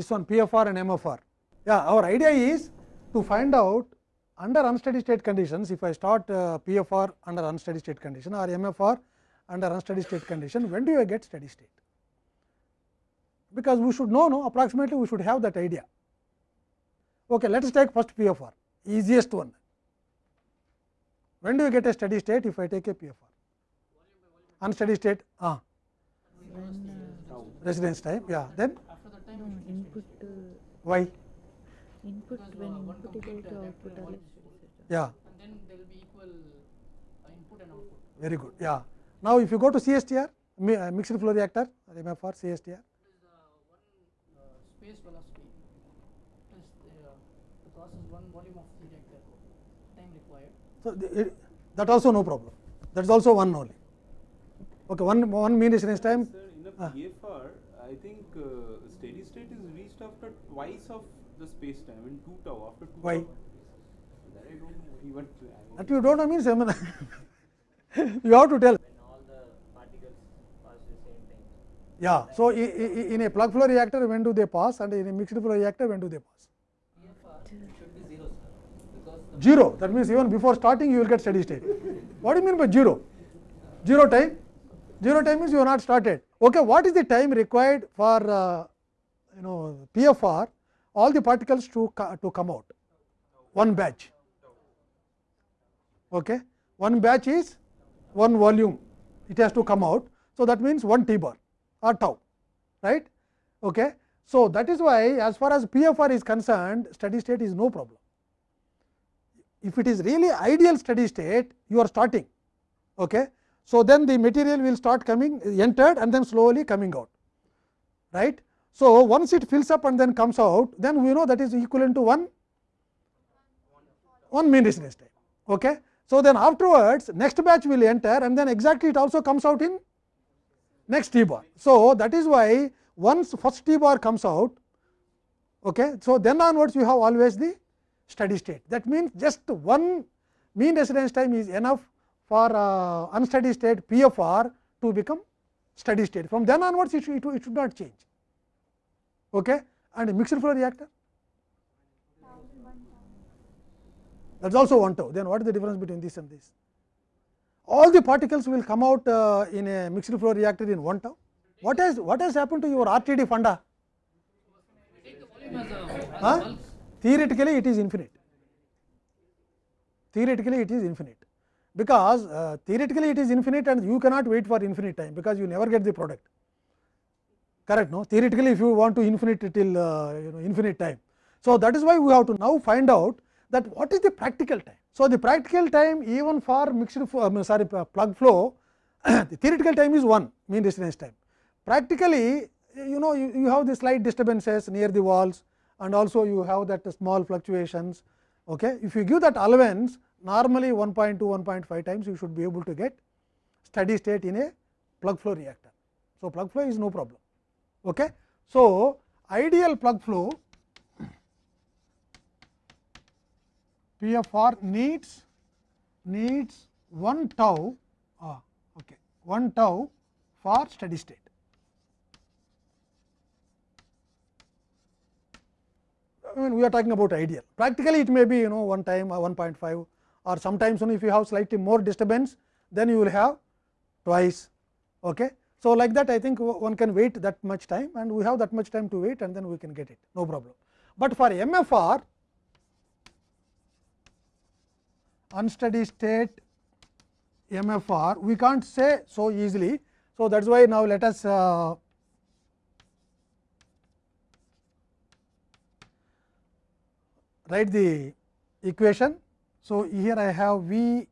this one PFR and MFR. Yeah, our idea is to find out under unsteady state conditions, if I start uh, PFR under unsteady state condition or MFR under unsteady state condition, when do you get steady state? Because we should know, no, approximately we should have that idea. Okay, let us take first PFR, easiest one. When do you get a steady state if I take a PFR? Unsteady state, ah, residence time, yeah, then No, input, uh, why? input when input equal to output or. Yeah, and then there will be equal uh, input and output. very good. Yeah. Now, if you go to CSTR, mi- uh, mixed flow reactor, MFR, CSTR, It is the one uh, space velocity plus the, uh, the process one volume of the reactor time required. so the, it, that also no problem. That is also one only. Okay, one one mean residence time. Sir, in a Ah. PFR, I think uh, steady state is reached after twice of the space time in 2 tau after 2 Why? tau. That I don't even. That you don't know means I mean, you have to tell. when all the particles pass the same time. Yeah. So, i- i- in a plug flow reactor, when do they pass, and in a mixed flow reactor, when do they pass? should be zero, sir. Zero. That means even before starting, you will get steady state. What do you mean by zero? Zero time. Zero time means you are not started. Okay, what is the time required for uh, you know PFR? All the particles to to come out. One batch. Okay, one batch is one volume. It has to come out. So that means one T bar or tau, right? Okay. So that is why, as far as PFR is concerned, steady state is no problem if it is really ideal steady state, you are starting. Okay. So, then the material will start coming entered and then slowly coming out. Right. So, once it fills up and then comes out, then we know that is equivalent to 1 1 mean residence time. Okay. So, then afterwards next batch will enter and then exactly it also comes out in next T bar. So, that is why once first T bar comes out, okay, so then onwards you have always the steady state. That means, just one mean residence time is enough for uh, unsteady state PFR to become steady state. From then onwards, it it, it should not change. Okay? And a mixed flow reactor? That is also 1 tau. Then what is the difference between this and this? All the particles will come out uh, in a mixed flow reactor in 1 tau. What has, what has happened to your RTD funda? Huh? Theoretically, it is infinite. Theoretically, it is infinite because uh, theoretically it is infinite and you cannot wait for infinite time because you never get the product. Correct? No. Theoretically, if you want to infinite till uh, you know infinite time. So that is why we have to now find out that what is the practical time. So the practical time even for mixed flow, sorry plug flow, the theoretical time is one mean distance time. Practically, you know you, you have the slight disturbances near the walls and also you have that small fluctuations. Okay. If you give that allowance normally 1.2 1.5 times you should be able to get steady state in a plug flow reactor. So, plug flow is no problem. Okay. So, ideal plug flow PFR needs needs 1 tau ah, okay, 1 tau for steady state. I mean we are talking about ideal. Practically it may be you know one time or 1.5 or sometimes only if you have slightly more disturbance then you will have twice. Okay. So, like that I think one can wait that much time and we have that much time to wait and then we can get it no problem. But for MFR unsteady state MFR we can't say so easily. So, that is why now let us uh, write the equation. So, here I have V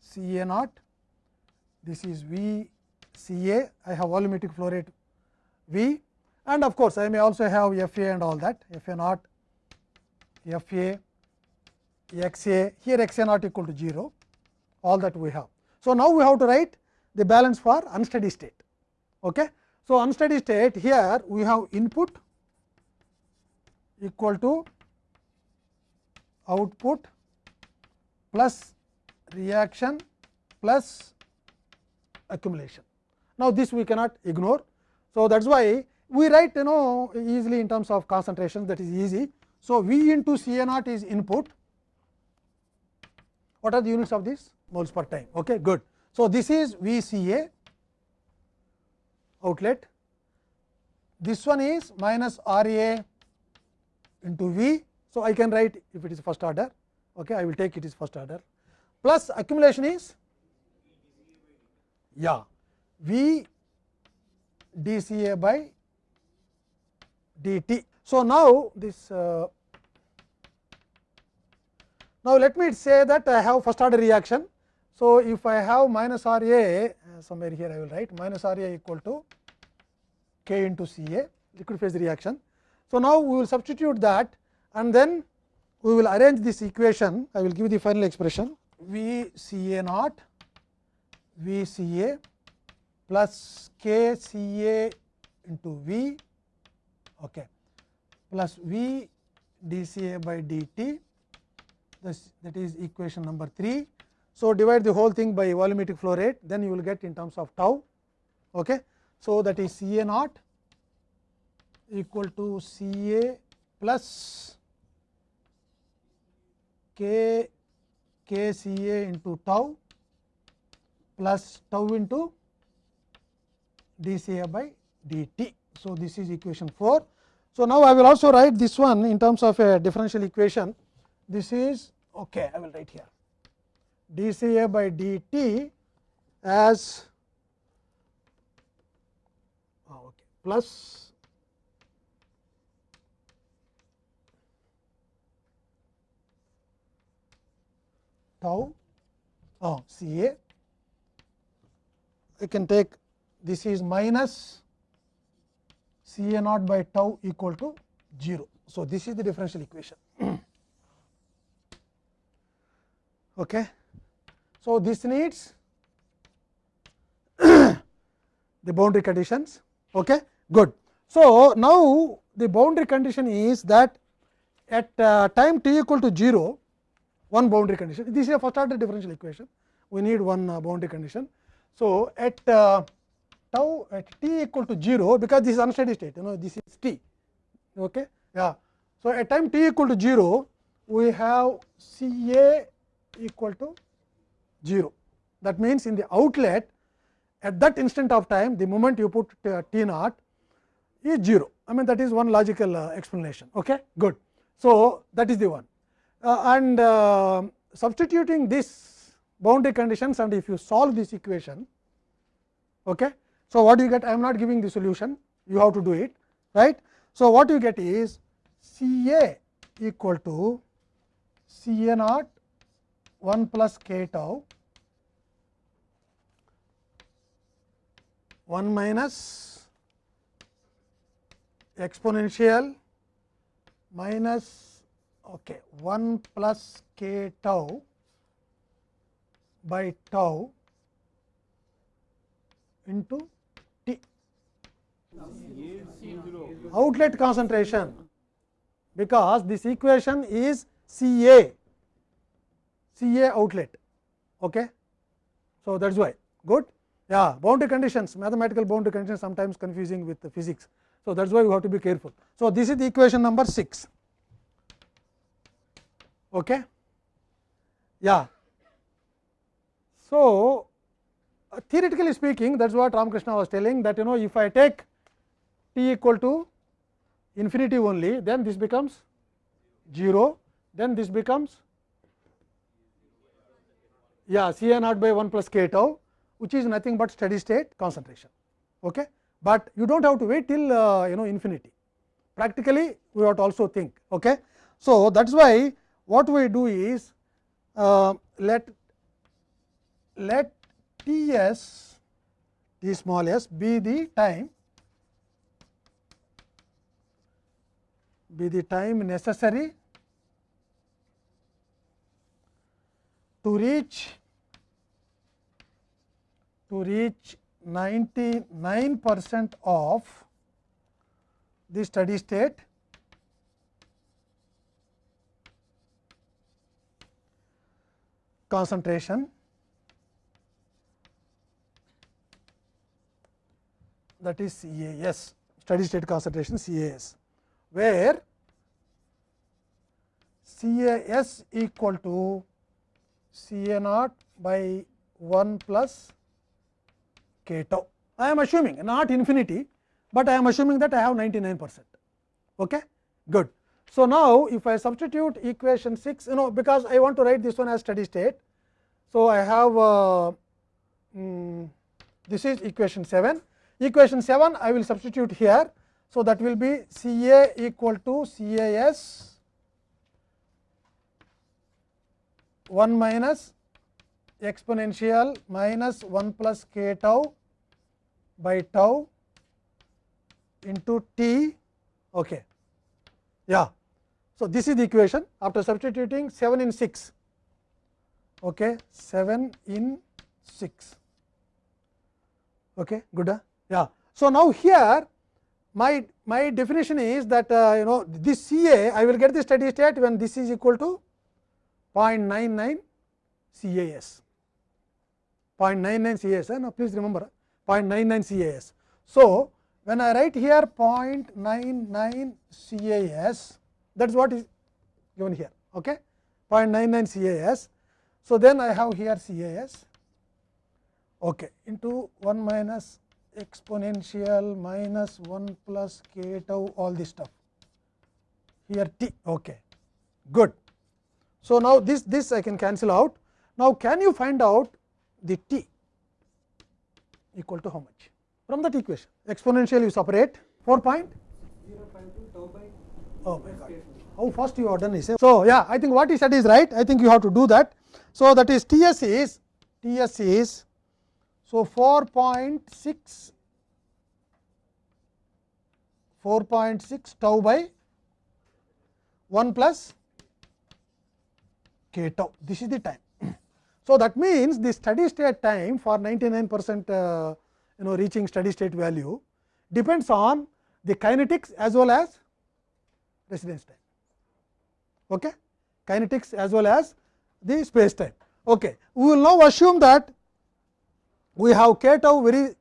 C A naught, this is V C A, I have volumetric flow rate V and of course, I may also have F A and all that F A naught, F A, X A, here X A naught equal to 0, all that we have. So, now we have to write the balance for unsteady state. Okay. So, unsteady state here we have input equal to output plus reaction plus accumulation. Now, this we cannot ignore. So, that is why we write you know easily in terms of concentration that is easy. So, V into C A naught is input. What are the units of this? Moles per time. Okay, good. So, this is V C A outlet. This one is minus R A into V. So, I can write if it is first order. Okay, I will take it is first order plus accumulation is yeah V d C A by d t. So, now this uh, now let me say that I have first order reaction. So, if I have minus R A uh, somewhere here I will write minus R A equal to k into C A liquid phase reaction. So, now we will substitute that and then we will arrange this equation I will give the final expression V C A naught V C A plus k C A into V okay, plus V d C A by d t this, that is equation number 3. So, divide the whole thing by volumetric flow rate then you will get in terms of tau. Okay. So, that is C A naught equal to C A plus k k C A into tau plus tau into d C A by d t. So, this is equation 4. So, now I will also write this one in terms of a differential equation. This is okay, I will write here d C A by d t as oh, okay, plus tau oh, C A. I can take this is minus C A naught by tau equal to 0. So, this is the differential equation. okay. So, this needs the boundary conditions. Okay. Good. So, now the boundary condition is that at uh, time t equal to 0, one boundary condition. This is a first order differential equation. We need one uh, boundary condition. So, at uh, tau at t equal to 0, because this is unsteady state, you know this is t. Okay? Yeah. So, at time t equal to 0, we have C A equal to 0. That means, in the outlet at that instant of time, the moment you put t naught is 0. I mean that is one logical uh, explanation. Okay? Good. So, that is the one. Uh, and uh, substituting this boundary conditions and if you solve this equation. Okay. So, what you get I am not giving the solution you have to do it right. So, what you get is C A equal to C A naught 1 plus k tau 1 minus exponential minus okay, 1 plus k tau by tau into. Outlet concentration, because this equation is C A, C A outlet. Okay. So, that is why good. Yeah, boundary conditions, mathematical boundary conditions sometimes confusing with the physics. So, that is why you have to be careful. So, this is the equation number 6. Okay. Yeah. So, uh, theoretically speaking that is what Ramakrishna was telling that you know if I take t equal to infinity only then this becomes 0 then this becomes yeah C A naught by 1 plus k tau which is nothing but steady state concentration. Okay. But you do not have to wait till uh, you know infinity practically we have to also think. Okay. So, that is why what we do is uh, let let T s T small s be the time be the time necessary to reach to reach 99 percent of the steady state concentration that is CAS. steady state concentration CAS, where CAS equal to CA naught by 1 plus k tau. I am assuming not infinity, but I am assuming that I have 99 percent. Okay? Good. So, now if I substitute equation 6, you know because I want to write this one as steady state. So, I have uh, mm, this is equation 7. Equation 7 I will substitute here. So, that will be C A equal to C A S 1 minus exponential minus 1 plus k tau by tau into t. Okay. Yeah. So, this is the equation after substituting 7 in 6, okay, 7 in 6. Okay, good. Huh? Yeah. So, now here my my definition is that uh, you know this C A I will get the steady state when this is equal to 0.99 C A S 0.99 C A S. Now, please remember 0.99 C A S. So, when I write here 0.99 C A S that is what is given here okay 0.99 CAS. So, then I have here CAS okay, into 1 minus exponential minus 1 plus k tau all this stuff here t okay good. So, now this this I can cancel out now can you find out the t equal to how much from that equation exponential you separate 4 point Oh my God! How fast you have done is. So yeah, I think what he said is right. I think you have to do that. So that is T s is T s is so four point six 4.6 tau by 1 plus k tau. This is the time. So, that means the steady state time for 99 percent uh, you know reaching steady state value depends on the kinetics as well as residence time. Okay? Kinetics as well as the space time. Okay. We will now assume that we have k tau very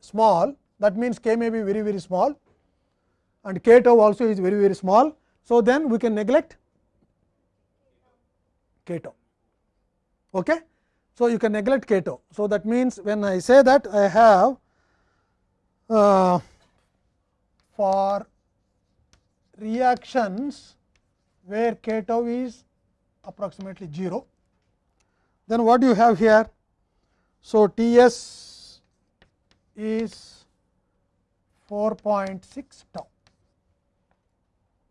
small that means k may be very very small and k tau also is very very small. So, then we can neglect k tau. Okay? So, you can neglect k tau. So, that means when I say that I have uh, for reactions where k tau is approximately 0. Then what do you have here? So, T s is 4.6 tau.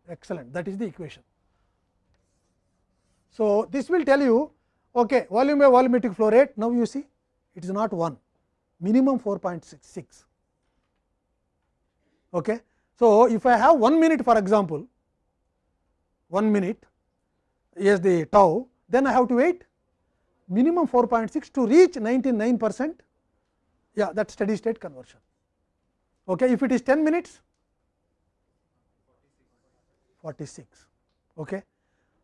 Excellent. That is the equation. So, this will tell you okay, volume by volumetric flow rate. Now, you see it is not 1 minimum 4.66. Okay. So, if I have 1 minute for example, 1 minute is the tau, then I have to wait minimum 4.6 to reach 99 percent, yeah, that steady state conversion. Okay. If it is 10 minutes, 46. Okay.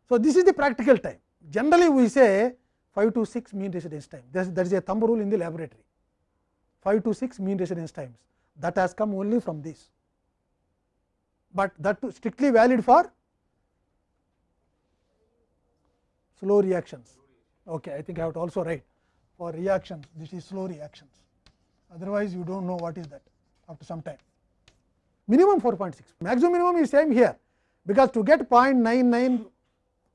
So, this is the practical time. Generally, we say 5 to 6 mean residence time. That is a thumb rule in the laboratory. 5 to 6 mean residence times. That has come only from this but that strictly valid for slow reactions. Okay, I think I have to also write for reactions this is slow reactions otherwise you do not know what is that after some time. Minimum 4.6 maximum minimum is same here because to get 0.99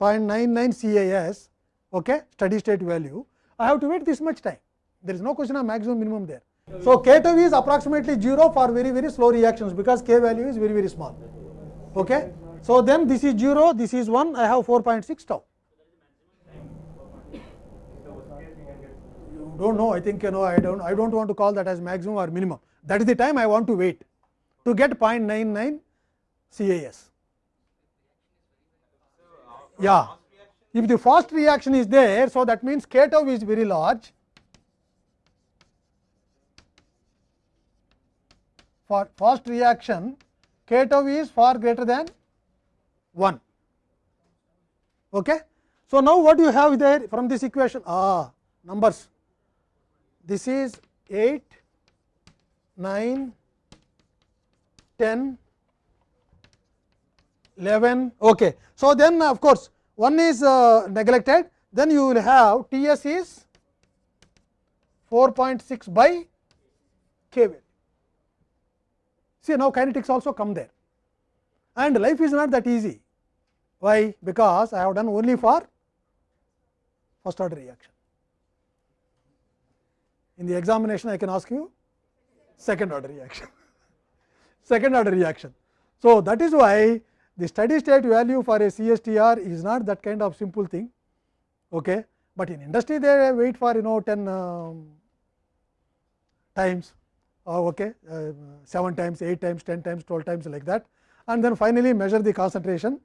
0.99 CAS okay, steady state value I have to wait this much time there is no question of maximum minimum there. So, k tau is approximately 0 for very very slow reactions because k value is very very small. Okay. So, then this is 0, this is 1, I have 4.6 tau. Dont know, I think you know, I dont I dont want to call that as maximum or minimum. That is the time I want to wait to get 0.99 CAS. Yeah. If the fast reaction is there, so that means k tau is very large for fast reaction k tau is far greater than 1. Okay. So, now what you have there from this equation ah numbers this is 8 9 10, 11. Okay. So, then of course, one is uh, neglected then you will have T s is 4.6 by k value. See now kinetics also come there and life is not that easy. Why? Because I have done only for first order reaction. In the examination I can ask you second order reaction, second order reaction. So, that is why the steady state value for a CSTR is not that kind of simple thing, okay. but in industry they wait for you know 10 um, times. Uh, okay, uh, 7 times, 8 times, 10 times, 12 times like that. And then finally measure the concentration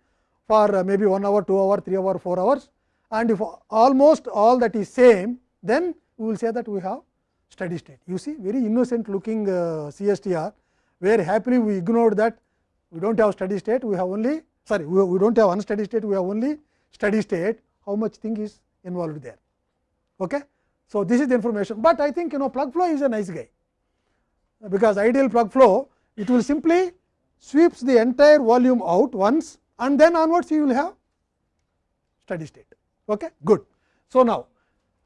for uh, maybe 1 hour, 2 hour, 3 hour, 4 hours. And if almost all that is same then we will say that we have steady state. You see very innocent looking uh, CSTR where happily we ignored that we do not have steady state, we have only sorry we, we do not have unsteady state, we have only steady state how much thing is involved there. Okay. So, this is the information, but I think you know plug flow is a nice guy, because ideal plug flow it will simply sweeps the entire volume out once and then onwards you will have steady state. Okay? Good. So, now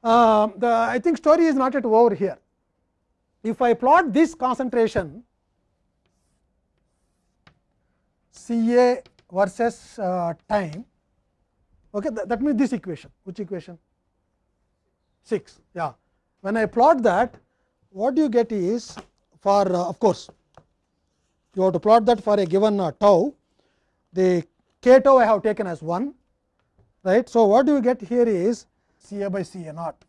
uh, the I think story is not yet over here. If I plot this concentration C A versus uh, time, okay, that, that means this equation, which equation? 6. Yeah. When I plot that, what do you get is for uh, of course, you have to plot that for a given uh, tau, the k tau I have taken as 1, right. So, what do you get here is C A by C A naught,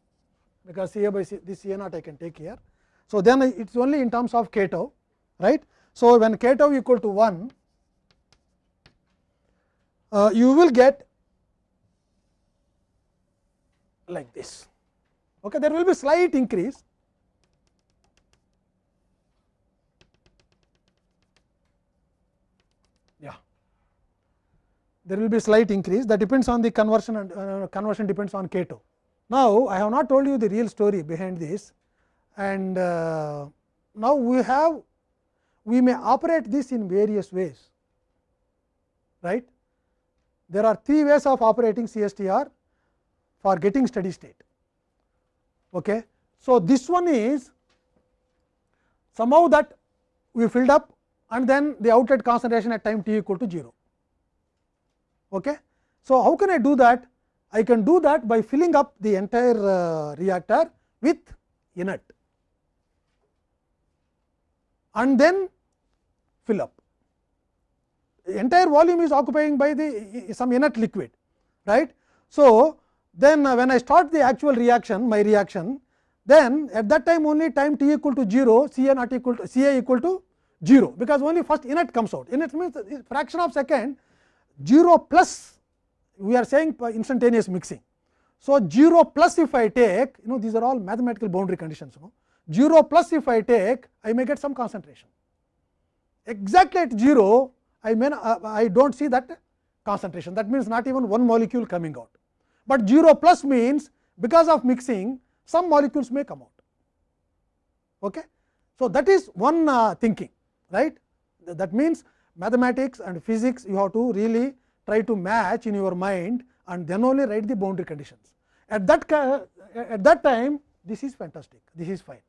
because C A by C this C A naught I can take here. So, then it is only in terms of k tau, right. So, when k tau equal to 1, uh, you will get like this. Okay, there will be slight increase. There will be slight increase that depends on the conversion and uh, conversion depends on k tau. Now, I have not told you the real story behind this and uh, now we have we may operate this in various ways right there are three ways of operating CSTR for getting steady state. Okay. So, this one is somehow that we filled up and then the outlet concentration at time t equal to 0. Okay. So, how can I do that? I can do that by filling up the entire uh, reactor with inert and then fill up entire volume is occupying by the some inert liquid right. So, then uh, when I start the actual reaction my reaction then at that time only time t equal to 0 C a not equal to C a equal to 0 because only first inert comes out inert means fraction of second 0 plus we are saying instantaneous mixing. So, 0 plus if I take you know these are all mathematical boundary conditions you know, 0 plus if I take I may get some concentration exactly at 0 I not, uh, I do not see that concentration that means not even one molecule coming out, but 0 plus means because of mixing some molecules may come out. Okay. So, that is one uh, thinking right that means mathematics and physics you have to really try to match in your mind and then only write the boundary conditions. At that at that time this is fantastic this is fine.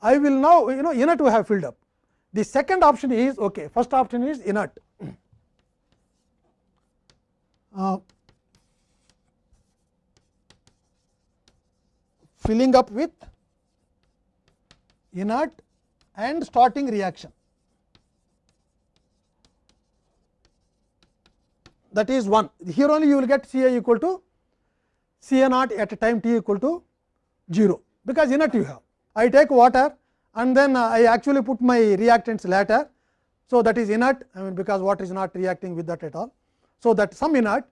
I will now you know inert to have filled up the second option is okay. First option is inert. Uh, filling up with inert and starting reaction. That is one. Here only you will get C A equal to C A naught at a time t equal to 0, because inert you have. I take water and then I actually put my reactants later. So, that is inert I mean because water is not reacting with that at all. So, that some inert.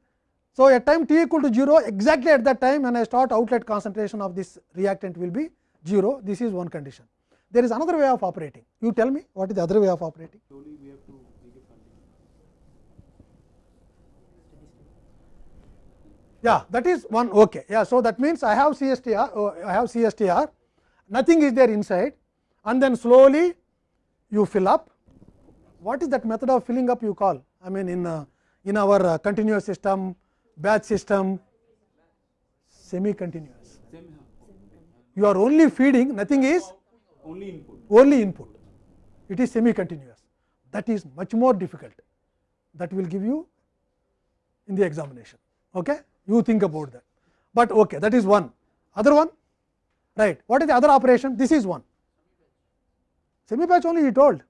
So, at time t equal to 0 exactly at that time when I start outlet concentration of this reactant will be 0 this is one condition. There is another way of operating you tell me what is the other way of operating. Slowly we have to make it continuous. Yeah that is one okay. Yeah, so, that means I have CSTR oh, I have CSTR nothing is there inside and then slowly you fill up what is that method of filling up you call? I mean in, uh, in our uh, continuous system, batch system, semi continuous. You are only feeding, nothing is only input. only input. It is semi continuous. That is much more difficult. That will give you in the examination. Okay? You think about that. But okay, that is one. Other one? Right. What is the other operation? This is one. Semi batch only he told.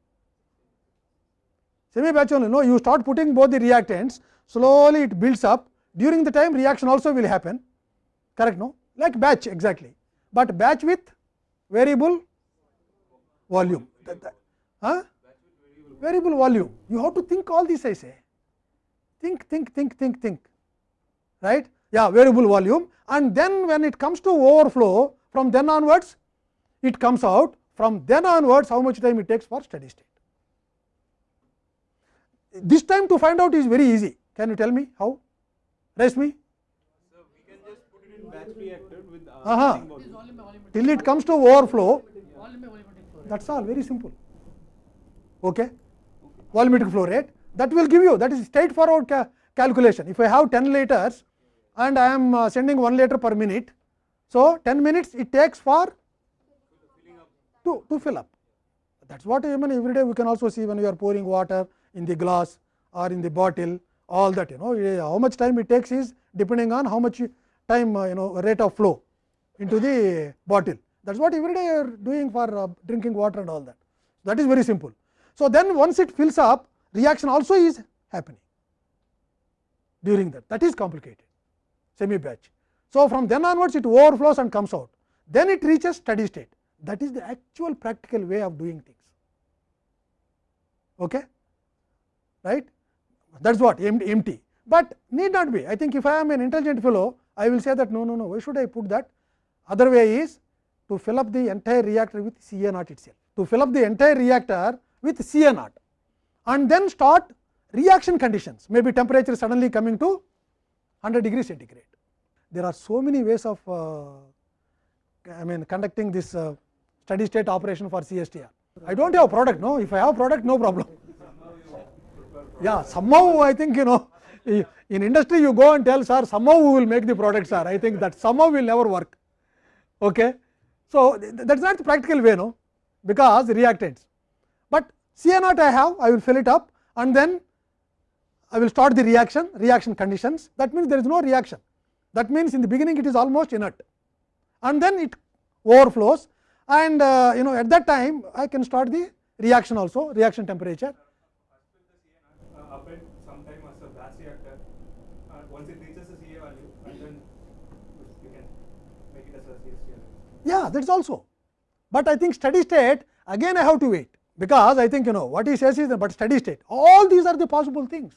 Semi batch only. No, you start putting both the reactants, slowly it builds up. During the time, reaction also will happen. Correct? No? Like batch exactly. But batch with variable volume. That- that- huh? Variable volume. You have to think all this I say. Think, think, think, think, think. Right? Yeah, variable volume. And then when it comes to overflow, from then onwards, it comes out. From then onwards, how much time it takes for steady state. This time to find out is very easy. Can you tell me how? Raise me. So we can just put it in batch reactor with uh, Uh-huh. by volumetric. Till it comes to overflow, Volume by volumetric flow rate. that is all very simple. Okay. Volumetric flow rate that will give you that is straightforward ca calculation. If I have 10 liters and I am uh, sending 1 liter per minute, so 10 minutes it takes for to, to fill up. That is what I mean every day we can also see when you are pouring water in the glass or in the bottle all that you know how much time it takes is depending on how much time uh, you know rate of flow into the bottle. That is what every day you are doing for uh, drinking water and all that. That is very simple. So, then once it fills up reaction also is happening during that that is complicated semi batch. So, from then onwards it overflows and comes out then it reaches steady state that is the actual practical way of doing things. Okay? Right? That is what empty, but need not be. I think if I am an intelligent fellow, I will say that no, no, no, why should I put that? Other way is to fill up the entire reactor with C A naught itself, to fill up the entire reactor with C A naught and then start reaction conditions, may be temperature suddenly coming to 100 degree centigrade. There are so many ways of uh, I mean conducting this uh, steady state operation for CSTR. I do not have product, no. If I have product, no problem. Yeah, somehow I think you know in industry you go and tell sir somehow we will make the product sir. I think that somehow will never work. Okay. So, that is not the practical way no because reactants, but Ca naught I have I will fill it up and then I will start the reaction reaction conditions that means there is no reaction that means in the beginning it is almost inert and then it overflows and uh, you know at that time I can start the reaction also reaction temperature. Yeah, that is also. But I think steady state again I have to wait because I think you know what he says is but steady state all these are the possible things.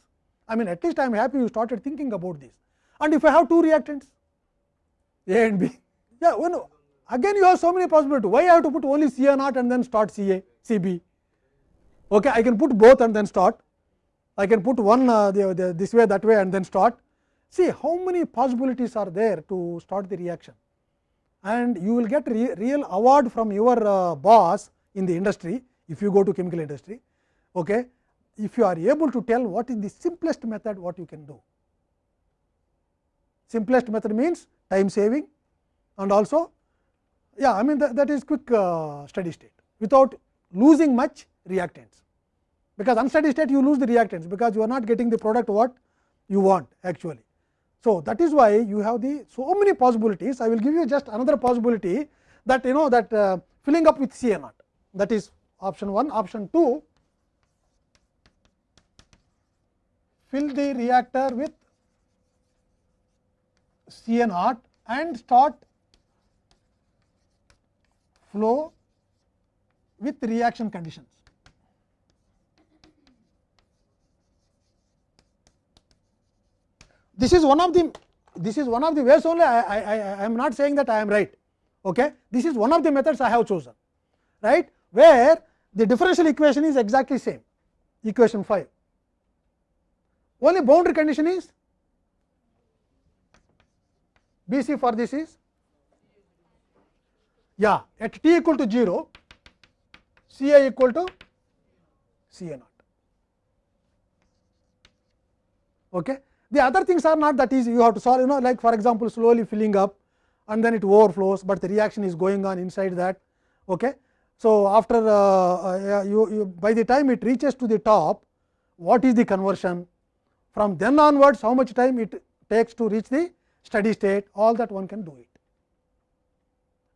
I mean at least I am happy you started thinking about this. And if I have two reactants A and B, yeah, you know, again you have so many possibilities. Why I have to put only Ca naught and then start Ca, Cb? Okay, I can put both and then start. I can put one uh, the, the, this way that way and then start. See how many possibilities are there to start the reaction and you will get re real award from your uh, boss in the industry if you go to chemical industry. Okay. If you are able to tell what is the simplest method what you can do. Simplest method means time saving and also yeah I mean that, that is quick uh, steady state without losing much reactants because unsteady state you lose the reactants because you are not getting the product what you want actually. So, that is why you have the so many possibilities. I will give you just another possibility that you know that uh, filling up with Ca naught that is option 1. Option 2 fill the reactor with Ca naught and start flow with reaction conditions. this is one of the this is one of the ways only I, I, I am not saying that I am right. Okay? This is one of the methods I have chosen, right? Where the differential equation is exactly same, equation 5. Only boundary condition is B c for this is yeah at t equal to 0, C a equal to C a naught. Okay. The other things are not that easy, you have to solve, you know, like for example, slowly filling up and then it overflows, but the reaction is going on inside that. Okay. So, after uh, uh, you, you by the time it reaches to the top, what is the conversion? From then onwards, how much time it takes to reach the steady state, all that one can do it.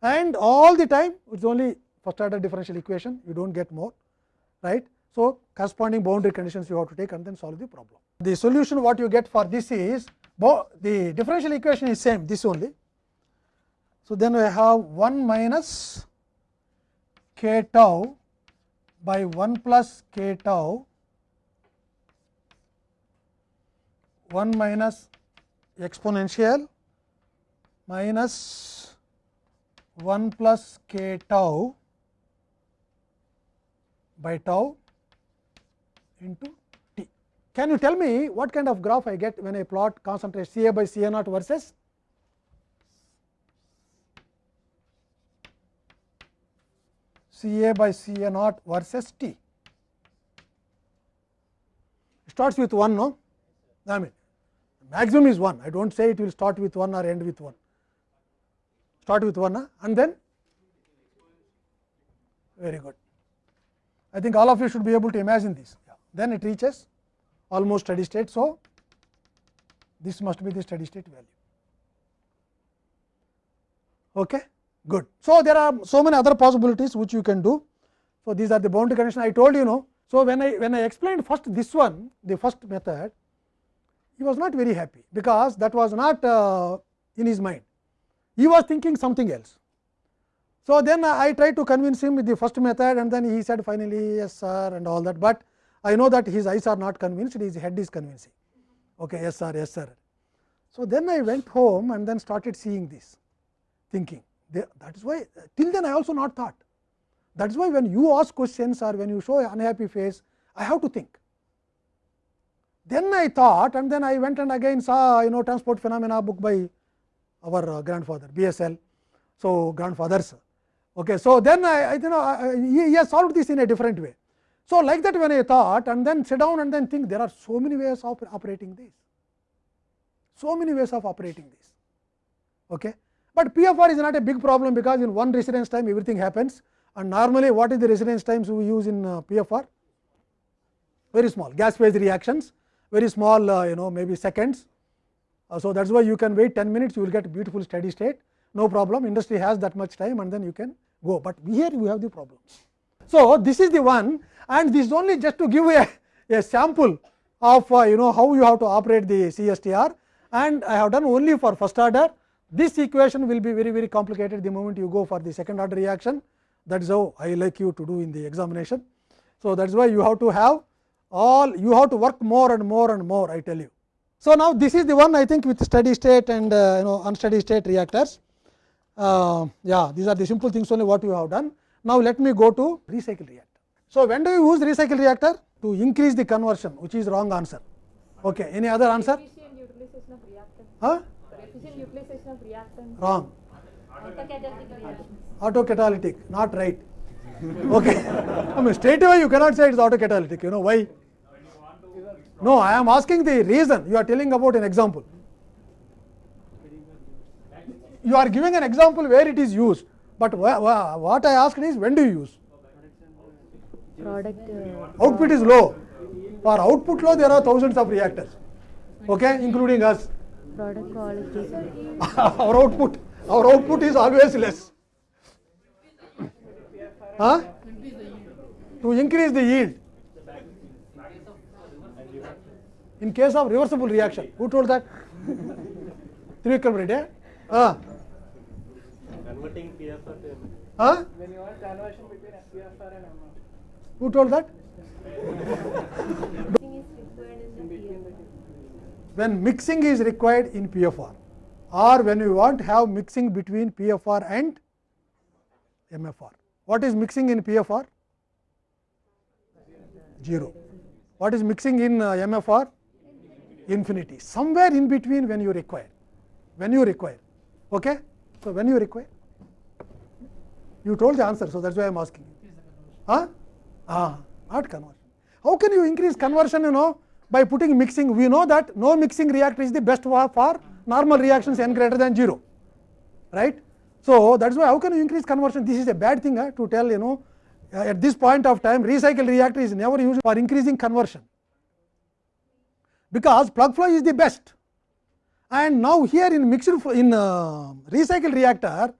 And all the time, it is only first order differential equation, you do not get more, right. So, corresponding boundary conditions you have to take and then solve the problem. The solution what you get for this is, the differential equation is same, this only. So, then we have 1 minus k tau by 1 plus k tau 1 minus exponential minus 1 plus k tau by tau into t. Can you tell me what kind of graph I get when I plot concentration C A by C A naught versus C A by C A naught versus T. It starts with 1, no? I mean, maximum is 1. I do not say it will start with 1 or end with 1. Start with 1 huh? and then very good. I think all of you should be able to imagine this. Yeah. Then it reaches almost steady state. So, this must be the steady state value. Okay good. So, there are so many other possibilities which you can do. So, these are the boundary condition I told you know. So, when I when I explained first this one the first method he was not very happy because that was not uh, in his mind he was thinking something else. So, then I tried to convince him with the first method and then he said finally yes sir and all that, but I know that his eyes are not convinced his head is convincing okay yes sir yes sir. So, then I went home and then started seeing this thinking that is why till then I also not thought. That is why when you ask questions or when you show an unhappy face, I have to think. Then I thought and then I went and again saw you know transport phenomena book by our uh, grandfather BSL. So, grandfathers. Okay. So, then I, I you know I, he, he has solved this in a different way. So, like that when I thought and then sit down and then think there are so many ways of operating this, so many ways of operating this. Okay. But PFR is not a big problem because in one residence time everything happens and normally what is the residence times we use in uh, PFR? Very small gas phase reactions, very small uh, you know maybe seconds. Uh, so, that is why you can wait 10 minutes you will get beautiful steady state no problem industry has that much time and then you can go, but here we have the problem. So, this is the one and this is only just to give a, a sample of uh, you know how you have to operate the CSTR and I have done only for first order this equation will be very very complicated the moment you go for the second order reaction that is how I like you to do in the examination. So, that is why you have to have all you have to work more and more and more I tell you. So, now this is the one I think with steady state and uh, you know unsteady state reactors. Uh, yeah, these are the simple things only what you have done. Now, let me go to recycle reactor. So, when do you use recycle reactor? To increase the conversion which is wrong answer. Okay. Any other answer? Efficient utilization of reactant. Huh? Efficient utilization of reactant. Wrong. Autocatalytic. Autocatalytic, not right. Okay. I mean straight away you cannot say it is autocatalytic. You know why? No, I am asking the reason. You are telling about an example. You are giving an example where it is used, but what I asked is when do you use? Product. Uh, Output is low. For output low, there are thousands of reactors, okay, including us. product quality. our output, our output is always less. Huh? To increase the yield. In case of reversible reaction, who told that? Trivikram Reddy. Huh? Converting PFR to Huh? When you want conversion between PFR and MR. Who told that? When mixing is required in PFR or when you want to have mixing between PFR and MFR. What is mixing in PFR? 0. What is mixing in uh, MFR? Infinity. Somewhere in between when you require. When you require. Okay? So, when you require? You told the answer, so that is why I am asking. Huh? Ah, not conversion. How can you increase conversion, you know, by putting mixing we know that no mixing reactor is the best for normal reactions n greater than 0 right. So, that is why how can you increase conversion this is a bad thing uh, to tell you know uh, at this point of time recycle reactor is never used for increasing conversion because plug flow is the best and now here in mixed in uh, recycle reactor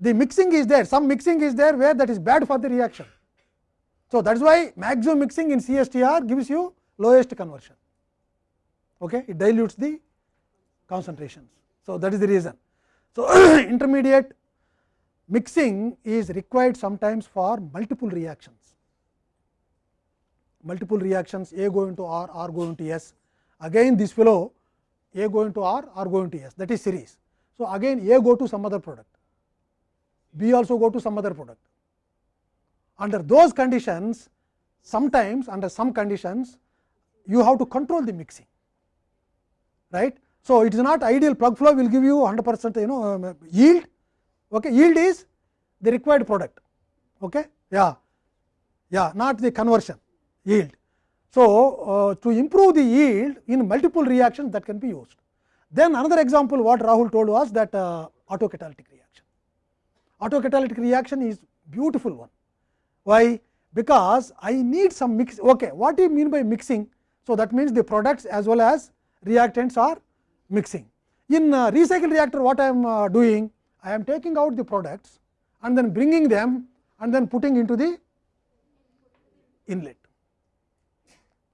the mixing is there some mixing is there where that is bad for the reaction. So, that is why maximum mixing in CSTR gives you lowest conversion okay it dilutes the concentrations. So, that is the reason. So, intermediate mixing is required sometimes for multiple reactions multiple reactions A go into R, R go into S. Again this fellow A go into R, R go into S that is series. So, again A go to some other product, B also go to some other product. Under those conditions, sometimes under some conditions, you have to control the mixing, right. So, it is not ideal plug flow will give you 100 percent you know um, yield, okay. yield is the required product, okay. yeah, yeah, not the conversion yield. So, uh, to improve the yield in multiple reactions that can be used. Then another example what Rahul told was that uh, autocatalytic reaction. Autocatalytic reaction is beautiful one. Why? Because I need some mix. Okay, what do you mean by mixing? So, that means the products as well as reactants are mixing. In uh, recycle reactor what I am uh, doing? I am taking out the products and then bringing them and then putting into the inlet.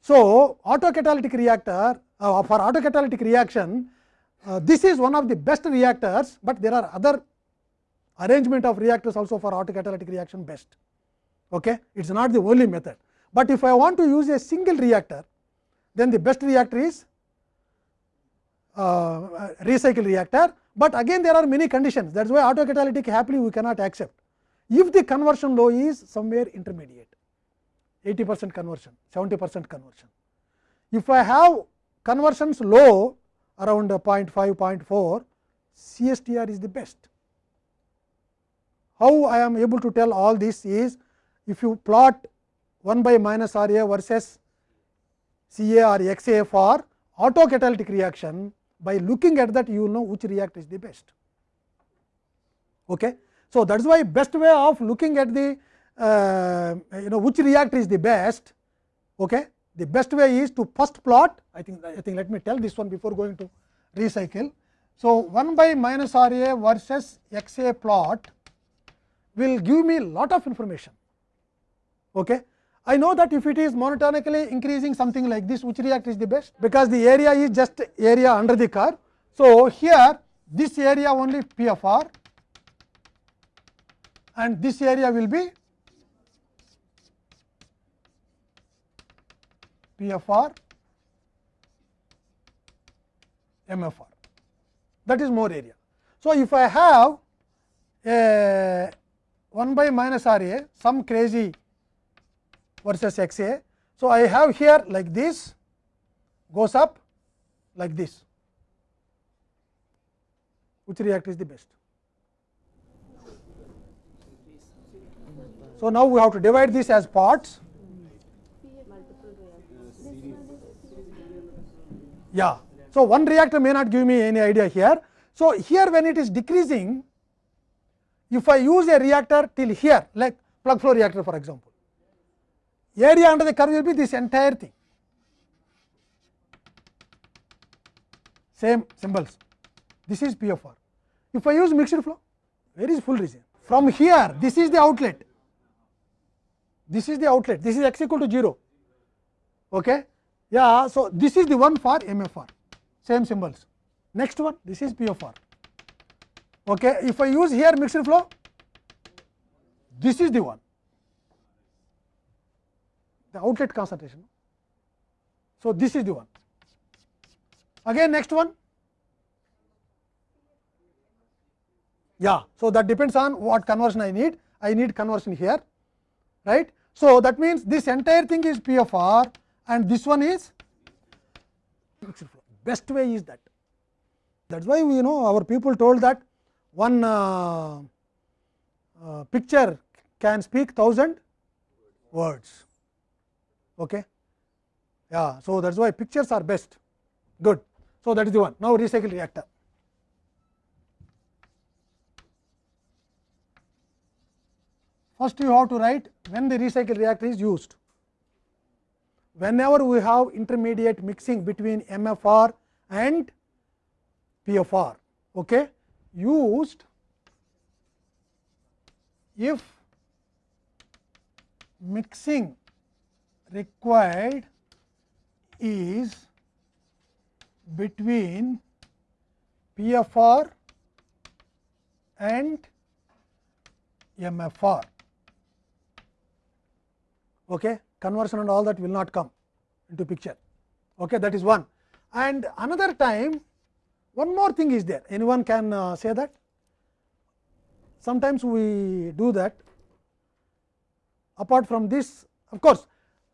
So, autocatalytic reactor uh, for autocatalytic reaction uh, this is one of the best reactors, but there are other arrangement of reactors also for autocatalytic reaction best. Okay? It is not the only method, but if I want to use a single reactor then the best reactor is uh, recycle reactor, but again there are many conditions that is why autocatalytic happily we cannot accept. If the conversion low is somewhere intermediate 80 percent conversion, 70 percent conversion. If I have conversions low around 0.5, 0.4, CSTR is the best. How I am able to tell all this is, if you plot 1 by minus R A versus C A or X A for autocatalytic reaction, by looking at that you will know which react is the best. Okay. So, that is why best way of looking at the uh, you know which react is the best okay the best way is to first plot i think i think let me tell this one before going to recycle so 1 by minus r a versus x a plot will give me lot of information okay i know that if it is monotonically increasing something like this which react is the best? Because the area is just area under the curve. So here this area only PFR. And this area will be PFR, MFR that is more area. So, if I have a 1 by minus R A some crazy versus x A. So, I have here like this goes up like this which reactor is the best. So, now we have to divide this as parts Yeah. So, one reactor may not give me any idea here. So, here when it is decreasing, if I use a reactor till here like plug flow reactor for example, area under the curve will be this entire thing, same symbols. This is P of R. If I use mixed flow, where is full region? From here, this is the outlet, this is the outlet, this is x equal to 0. Okay. Yeah, so this is the one for MFR, same symbols. Next one, this is PFR. Okay, if I use here mixed flow, this is the one, the outlet concentration. So this is the one. Again, next one. Yeah, so that depends on what conversion I need. I need conversion here, right. So that means this entire thing is PFR and this one is best way is that that is why we you know our people told that one uh, uh, picture can speak thousand words okay Yeah, so thats why pictures are best. Good. So that is the one. Now recycle reactor. First, you have to write when the recycle reactor is used. Whenever we have intermediate mixing between MFR and PFR, okay, used if mixing required is between PFR and MFR. Okay. Conversion and all that will not come into picture. Okay. That is one. And another time, one more thing is there. Anyone can uh, say that? Sometimes we do that. Apart from this, of course,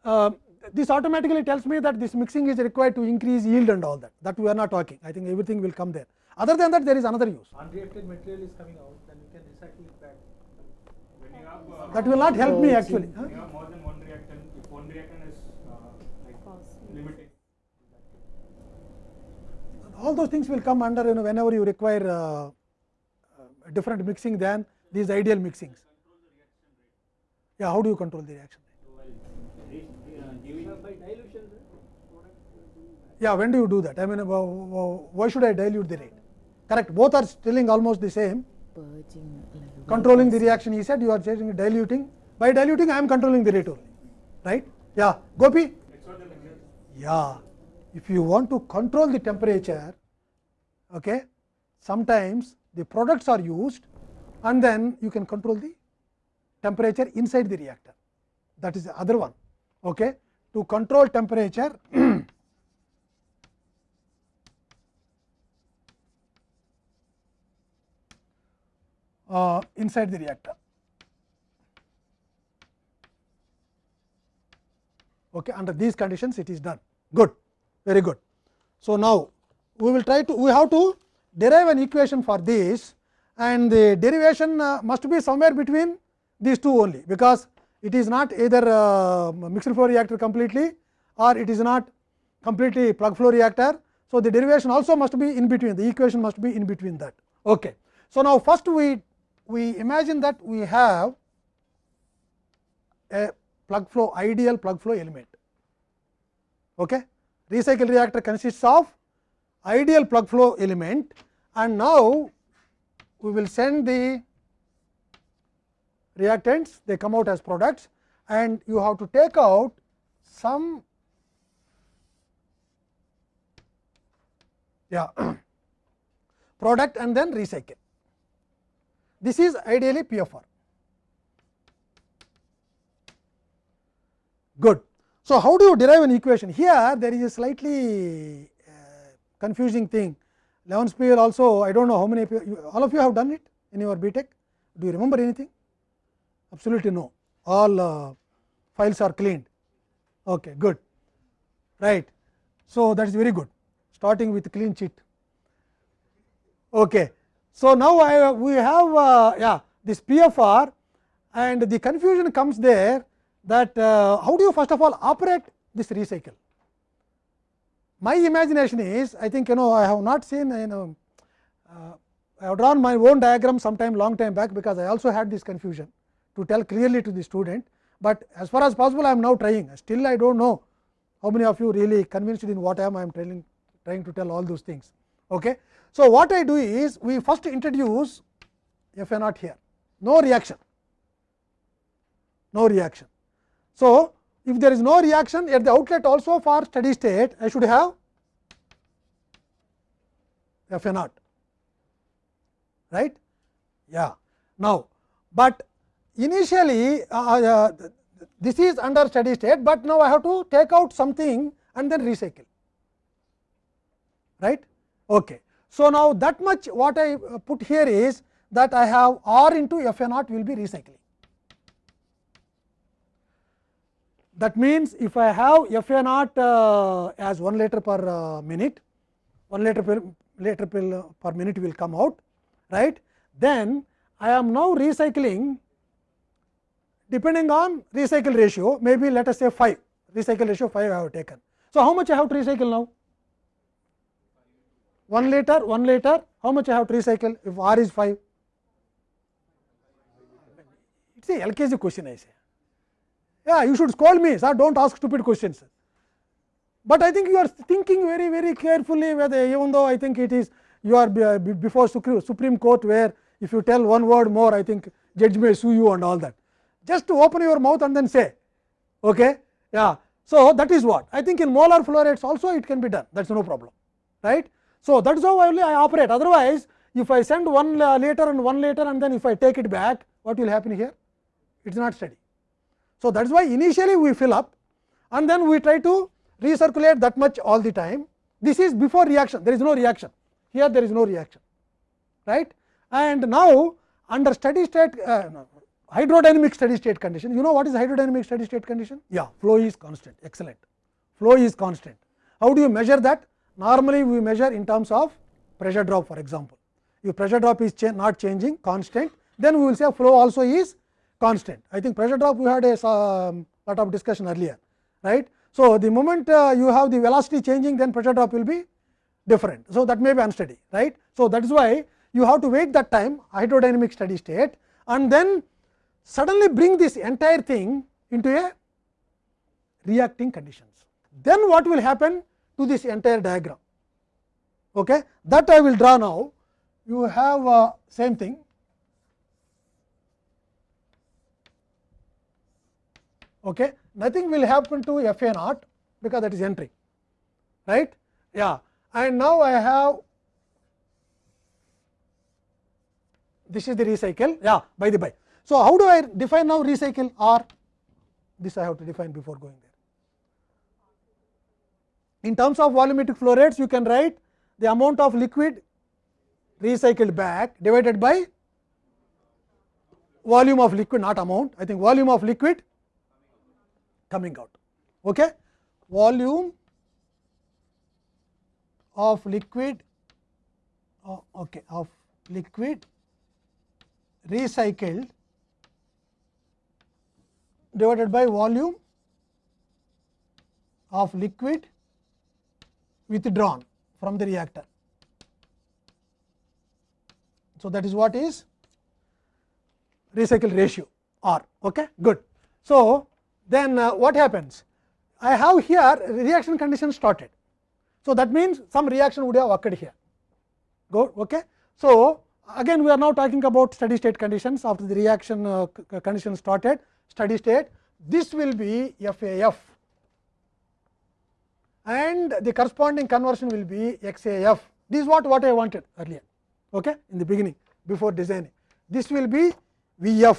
uh, this automatically tells me that this mixing is required to increase yield and all that. That we are not talking. I think everything will come there. Other than that, there is another use. unreacted material is coming out, then you can recycle it back. When you have, uh, That will not help me actually. huh? you have more than one reactant, if one reactant is uh, like Costly. limiting, all those things will come under you know whenever you require uh, uh, different mixing than these ideal mixings. Yeah, how do you control the reaction? By dilution, Yeah, when do you do that? I mean, why should I dilute the rate? Correct, both are telling almost the same. Controlling the reaction, he said, you are changing diluting. By diluting, I am controlling the rate only, right? Yeah, Gopi? Yeah, if you want to control the temperature, okay, sometimes the products are used and then you can control the temperature inside the reactor. That is the other one. Okay. To control temperature, uh, inside the reactor. Okay, under these conditions it is done good very good. So, now we will try to we have to derive an equation for this and the derivation uh, must be somewhere between these two only, because it is not either uh, mixed flow reactor completely or it is not completely plug flow reactor. So, the derivation also must be in between the equation must be in between that. Okay. So, now first we we imagine that we have a plug flow ideal plug flow element. Okay. Recycle reactor consists of ideal plug flow element and now we will send the reactants they come out as products and you have to take out some yeah product and then recycle. This is ideally PFR. Good. So, how do you derive an equation? Here there is a slightly uh, confusing thing. Leonspiehl also I do not know how many you, all of you have done it in your tech Do you remember anything? Absolutely no. All uh, files are cleaned. Okay, good. Right. So, that is very good. Starting with clean sheet. Okay. So, now I, we have uh, yeah this PFR and the confusion comes there that uh, how do you first of all operate this recycle. My imagination is I think you know I have not seen you know uh, I have drawn my own diagram sometime long time back, because I also had this confusion to tell clearly to the student, but as far as possible I am now trying still I do not know how many of you really convinced in what I am I am telling trying to tell all those things. Okay. So, what I do is we first introduce F A naught here no reaction no reaction. So, if there is no reaction at the outlet also for steady state I should have F A naught right yeah. Now, but initially uh, uh, this is under steady state, but now I have to take out something and then recycle right. Okay. So, now that much what I uh, put here is that I have R into F A naught will be recycling. That means, if I have F A naught uh, as 1 liter per uh, minute, 1 liter per, liter per, per minute will come out, right. Then I am now recycling depending on recycle ratio, maybe let us say 5, recycle ratio 5 I have taken. So, how much I have to recycle now? 1 liter, 1 liter, how much I have to recycle if R is 5? It is a LKG question I say. Yeah, you should scold me, sir, do not ask stupid questions. But I think you are thinking very, very carefully whether even though I think it is you are before Supreme Court where if you tell one word more, I think judge may sue you and all that. Just to open your mouth and then say, okay, yeah. So, that is what I think in molar flow rates also it can be done that is no problem right. So, that is how only I operate otherwise if I send one later and one later and then if I take it back what will happen here it is not steady. So, that is why initially we fill up and then we try to recirculate that much all the time this is before reaction there is no reaction here there is no reaction right and now under steady state uh, hydrodynamic steady state condition. You know what is hydrodynamic steady state condition? Yeah, flow is constant, excellent. Flow is constant. How do you measure that? Normally, we measure in terms of pressure drop for example. If pressure drop is cha not changing constant, then we will say flow also is constant. I think pressure drop we had a um, lot of discussion earlier, right. So, the moment uh, you have the velocity changing, then pressure drop will be different. So, that may be unsteady, right. So, that is why you have to wait that time hydrodynamic steady state and then suddenly bring this entire thing into a reacting conditions. Then what will happen to this entire diagram? Okay? That I will draw now. You have uh, same thing. Okay? Nothing will happen to F A naught because that is entry right? Yeah. And now I have this is the recycle. Yeah, by the by. So, how do I define now recycle or this I have to define before going there. In terms of volumetric flow rates, you can write the amount of liquid recycled back divided by volume of liquid not amount I think volume of liquid coming out okay volume of liquid oh, okay of liquid recycled divided by volume of liquid withdrawn from the reactor. So, that is what is recycle ratio R. Okay? Good. So, then uh, what happens? I have here reaction condition started. So, that means some reaction would have occurred here. Go. Okay? So, again we are now talking about steady state conditions after the reaction uh, condition started steady state this will be FAF and the corresponding conversion will be XAF. This is what, what I wanted earlier okay, in the beginning before designing. This will be VF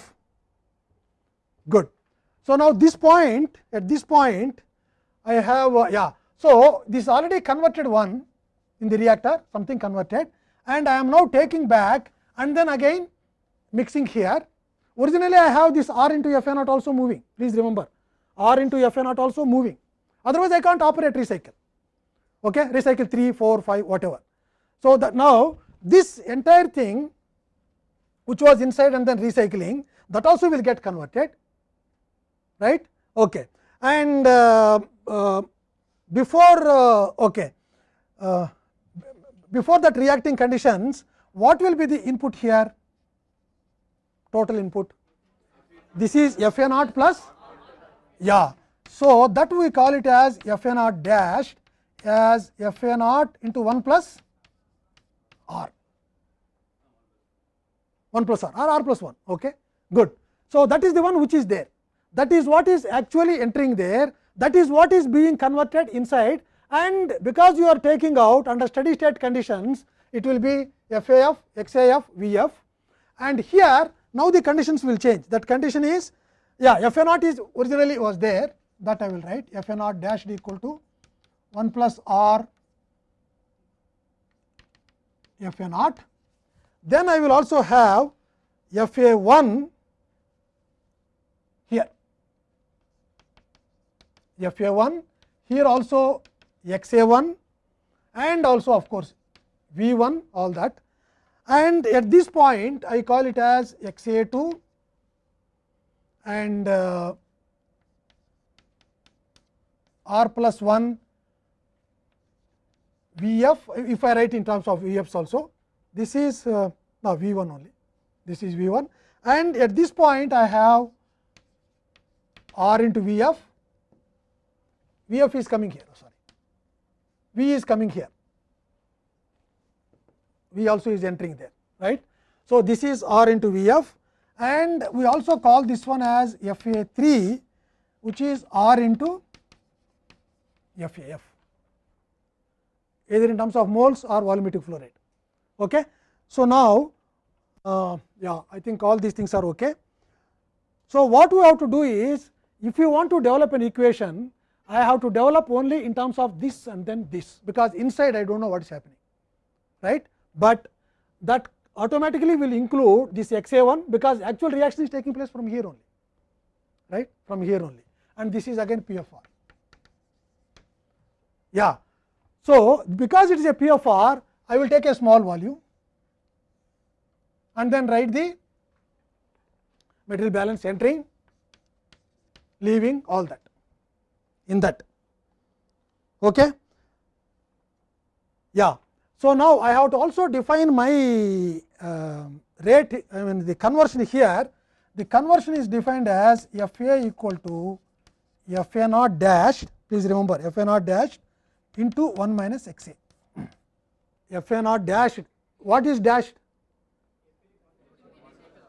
good. So, now this point at this point I have uh, yeah. So, this already converted one in the reactor something converted and I am now taking back and then again mixing here. Originally, I have this R into F A naught also moving, please remember R into F A naught also moving, otherwise I can't operate recycle, okay? recycle 3, 4, 5 whatever. So, that now this entire thing which was inside and then recycling that also will get converted right okay and uh, uh, before uh, okay uh, before that reacting conditions, what will be the input here? Total input. This is F A naught plus, yeah. So, that we call it as F A naught dash as F A naught into 1 plus R, 1 plus R or R plus 1. Okay, good. So, that is the one which is there. That is what is actually entering there. That is what is being converted inside and because you are taking out under steady state conditions it will be f a f x a f v f and here now the conditions will change that condition is yeah FA naught is originally was there that I will write FA naught dash equal to 1 plus R FA naught. Then I will also have FA 1 here FA 1 here also x a 1 and also of course, V 1 all that and at this point I call it as x a 2 and uh, r plus 1 V f if I write in terms of V f's also this is uh, now V 1 only. This is V 1 and at this point I have R into V f. V f is coming here sorry. V is coming here. V also is entering there right. So, this is R into V f. And we also call this one as F A 3 which is R into F A F either in terms of moles or volumetric flow rate. Okay. So, now uh, yeah I think all these things are okay. So, what we have to do is if you want to develop an equation I have to develop only in terms of this and then this because inside I do not know what is happening right, but that automatically will include this x a 1 because actual reaction is taking place from here only right from here only and this is again PFR. Yeah. So, because it is a P of r I will take a small volume and then write the material balance entering leaving all that in that. Okay. Yeah. So, now I have to also define my uh, rate I mean the conversion here the conversion is defined as f a equal to f a naught dash please remember f a naught dash into 1 minus x a f a naught dashed what is dashed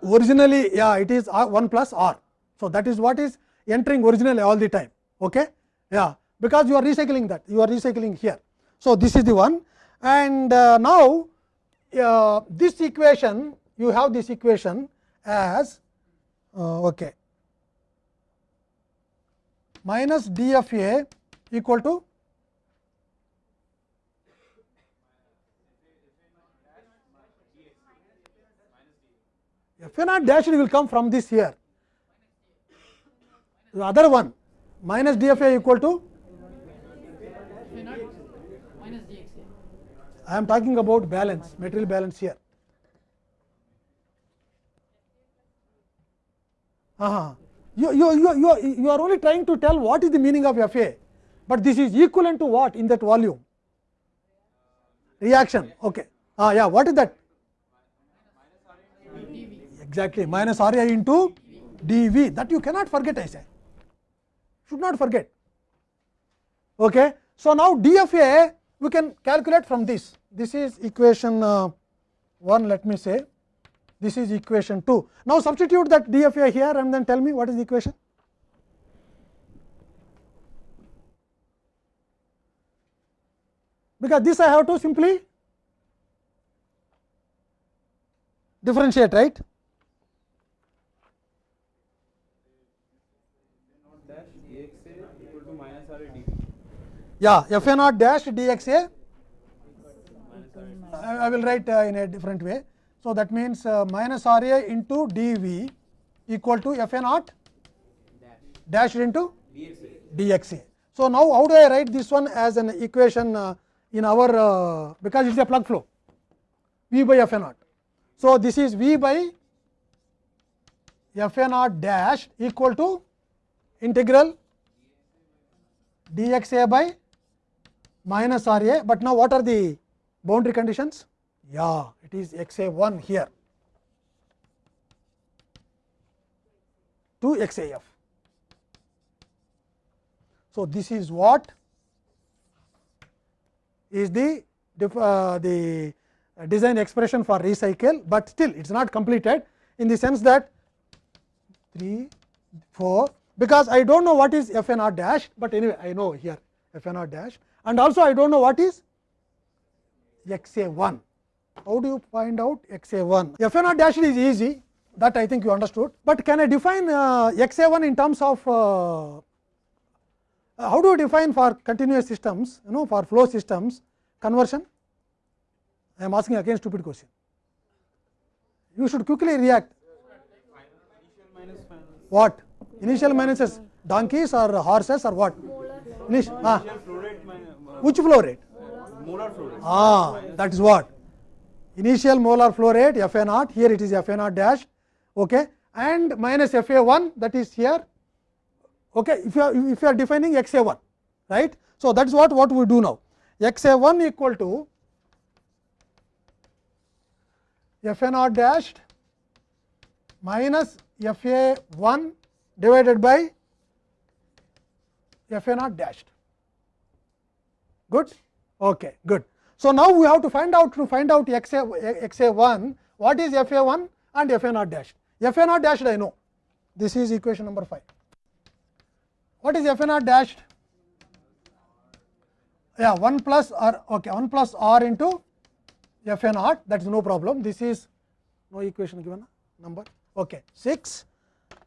originally yeah it is R 1 plus r. So, that is what is entering originally all the time okay yeah because you are recycling that you are recycling here. So, this is the one and uh, now uh, this equation you have this equation as uh, okay minus d f a equal to f a naught dash will come from this here the other one minus d f a equal to I am talking about balance material balance here. Uh -huh. you, you, you, you, are, you are only trying to tell what is the meaning of F A, but this is equivalent to what in that volume reaction. Okay. Ah, yeah, what is that? Exactly minus R A into d V that you cannot forget I say should not forget. Okay. So, now d f a we can calculate from this this is equation uh, 1 let me say this is equation 2. Now, substitute that d f a here and then tell me what is the equation. Because this I have to simply differentiate right. Yeah, f a naught dash d x a I I will write uh, in a different way. So, that means uh, minus R A into d v equal to f a naught dash into d x a. So, now how do I write this one as an equation uh, in our uh, because it is a plug flow v by f a naught. So, this is v by f a naught dash equal to integral d x a by minus R A, but now what are the boundary conditions? Yeah, it is x a 1 here to x a f. So, this is what is the uh, the design expression for recycle, but still it is not completed in the sense that 3, 4 because I do not know what is f n r dash, but anyway I know here f n r dash and also I do not know what is x a 1. How do you find out x a 1? f a r dash is easy that I think you understood, but can I define uh, x a 1 in terms of uh, how do you define for continuous systems you know for flow systems conversion? I am asking again stupid question. You should quickly react. What? Initial minuses donkeys or horses or what? Initial, ah, which flow rate? molar flow rate. Ah, that is what? Initial molar flow rate f a naught. Here it is f a naught dash. Okay. And minus f a 1 that is here. Okay. If you are if you are defining x a 1 right? So that is what what we do now. X a 1 equal to f a naught dashed minus f a 1 divided by f a naught dashed. Good? Okay, good. So, now we have to find out to find out x a x a 1 what is f a 1 and f a naught dashed. f a naught dashed I know this is equation number 5. What is f a naught dashed? Yeah, 1 plus r okay 1 plus r into f a naught that is no problem. This is no equation given number okay 6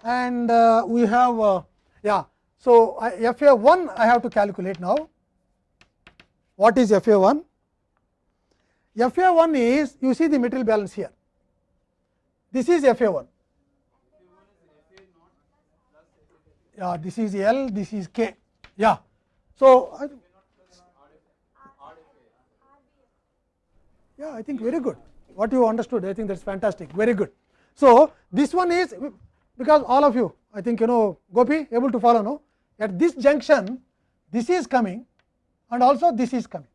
and uh, we have uh, yeah. So, I, f a 1 I have to calculate now. What is f a 1? f a 1 is you see the material balance here. This is f a 1. Yeah, this is L, this is K. Yeah. So, I, yeah, I think very good. What you understood, I think that's fantastic. Very good. So, this one is because all of you, I think you know Gopi able to follow no. At this junction, this is coming and also this is coming.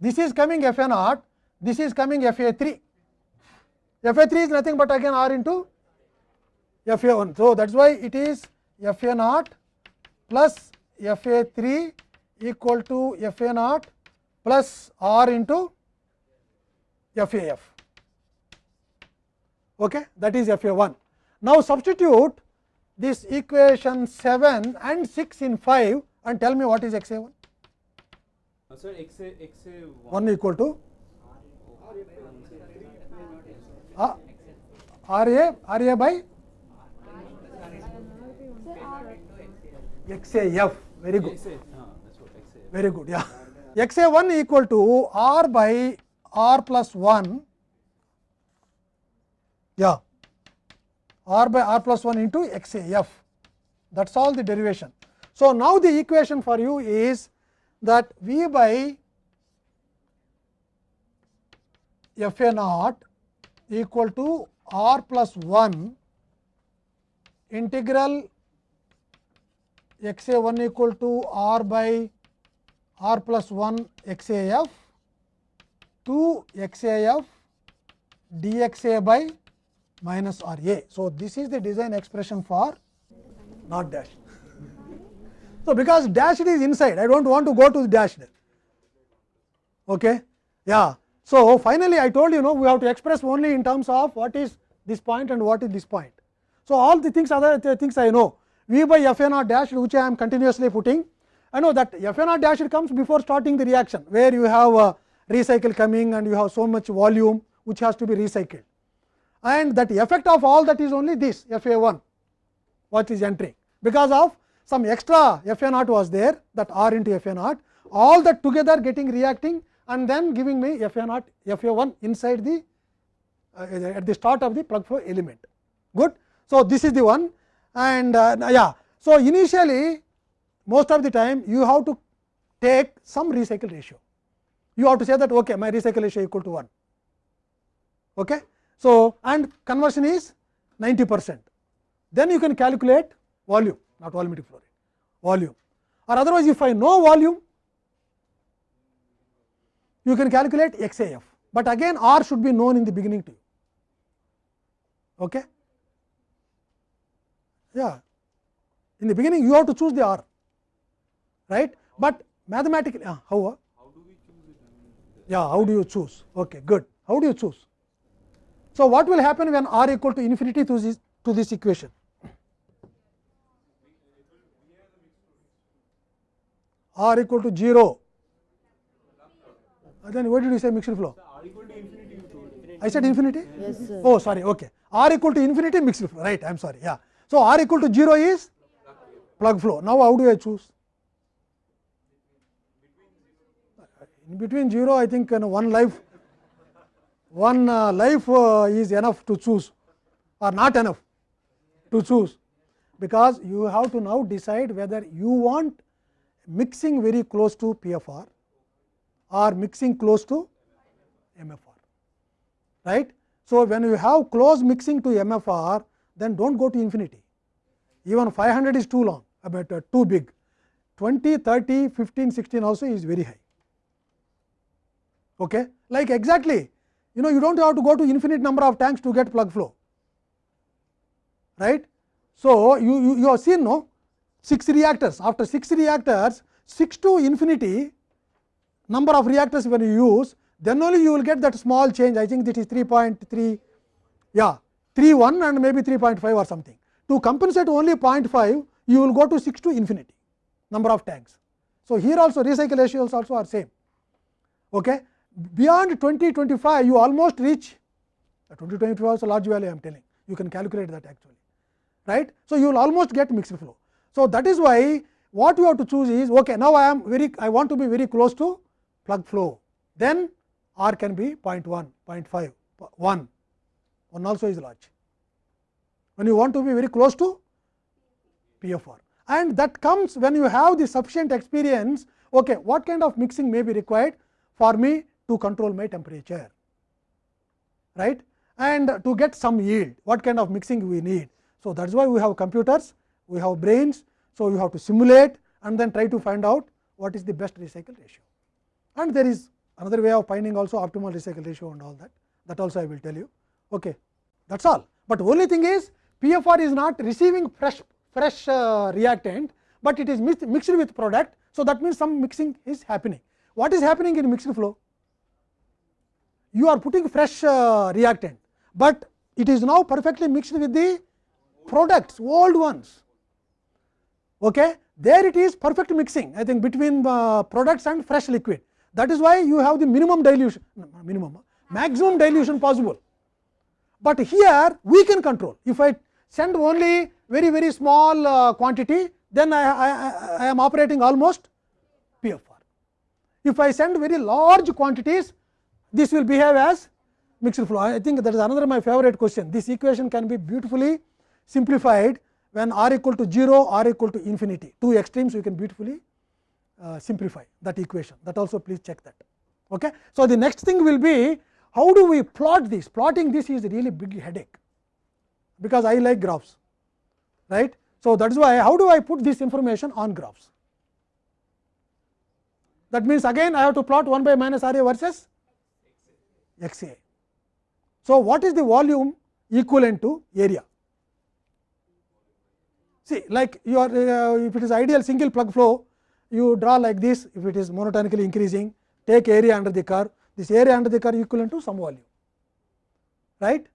This is coming f a naught, this is coming f a 3. f a 3 is nothing but again r into f a 1. So, that is why it is f a naught plus f a 3 equal to f a naught plus r into f a f. Okay, that is f a 1. Now, substitute this equation 7 and 6 in 5 and tell me what is x a 1? Uh, sir, x a x a 1 equal to? Uh, R A R A by? X a f. Very good. Uh, that's what x a. very good yeah. X a 1 equal to r by r plus 1 yeah. R by r plus 1 into x a f. That is all the derivation. So, now the equation for you is that v by f a naught equal to r plus 1 integral x a 1 equal to r by r plus 1 x a f to x a f d x a by minus r a. So, this is the design expression for not dash. So, because dashed is inside I do not want to go to the dashed. Okay? Yeah. So, finally, I told you know we have to express only in terms of what is this point and what is this point. So, all the things other things I know v by f a naught dashed which I am continuously putting I know that f a naught dashed comes before starting the reaction where you have a recycle coming and you have so much volume which has to be recycled and that effect of all that is only this f a 1 what is entering because of some extra f a naught was there that r into f a naught. All that together getting reacting and then giving me f a naught f a 1 inside the uh, at the start of the plug flow element. Good. So, this is the one. And uh, yeah. So, initially most of the time you have to take some recycle ratio. You have to say that okay my recycle ratio equal to 1 okay. So, and conversion is 90 percent. Then you can calculate volume not volumetric flow rate volume or otherwise if I know volume you can calculate XAF, but again R should be known in the beginning to you. Okay? Yeah, in the beginning you have to choose the R, right? But mathematically, uh, how? uh? How do we choose it? I mean, Yeah, how do you choose? Okay, good. How do you choose? So, what will happen when R equal to infinity to this to this equation? R equal to 0. Uh, Then what did you say mixed flow? I said infinity? Yes, sir. Oh, sorry, okay. R equal to infinity mixed flow, right? I am sorry. Yeah. So, R equal to 0 is plug flow. Now, how do I choose? In between 0, I think you know, one life, one uh, life uh, is enough to choose or not enough to choose, because you have to now decide whether you want mixing very close to PFR or mixing close to MFR right. So, when you have close mixing to MFR then do not go to infinity even 500 is too long about uh, too big 20, 30, 15, 16 also is very high Okay? Like exactly, you know you do not have to go to infinite number of tanks to get plug flow, right. So, you, you, you have seen no 6 reactors, after 6 reactors 6 to infinity number of reactors when you use, then only you will get that small change I think that is 3.3 yeah 3.1 and maybe 3.5 or something. To compensate only 0.5 you will go to 6 to infinity number of tanks. So, here also recycle ratios also are same. Okay. Beyond 2025, you almost reach 20 25 is a large value I am telling you can calculate that actually right. So, you will almost get mixed flow. So, that is why what you have to choose is okay now I am very I want to be very close to plug flow then R can be 0 0.1, 0 0.5, 1, 1 also is large. When you want to be very close to PFR and that comes when you have the sufficient experience okay, what kind of mixing may be required for me to control my temperature right and to get some yield what kind of mixing we need. So, that is why we have computers we have brains. So, you have to simulate and then try to find out what is the best recycle ratio and there is another way of finding also optimal recycle ratio and all that that also I will tell you okay that is all. But only thing is PFR is not receiving fresh fresh uh, reactant, but it is mixed, mixed with product. So, that means some mixing is happening. What is happening in mixed flow? You are putting fresh uh, reactant, but it is now perfectly mixed with the products old ones. Okay? There it is perfect mixing I think between uh, products and fresh liquid. That is why you have the minimum dilution minimum maximum dilution possible. But here we can control if I send only very very small uh, quantity then I, I, I am operating almost PFR. If I send very large quantities this will behave as mixed flow. I think that is another my favorite question. This equation can be beautifully simplified when r equal to 0 r equal to infinity two extremes you can beautifully uh, simplify that equation that also please check that. Okay. So, the next thing will be how do we plot this plotting this is a really big headache because I like graphs right. So, that is why how do I put this information on graphs that means again I have to plot 1 by minus R A versus x A. So, what is the volume equivalent to area see like you are uh, if it is ideal single plug flow you draw like this if it is monotonically increasing take area under the curve this area under the curve equivalent to some volume right.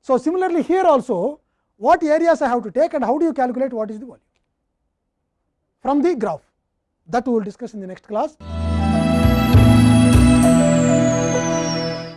So, similarly here also what areas I have to take and how do you calculate what is the volume from the graph that we will discuss in the next class.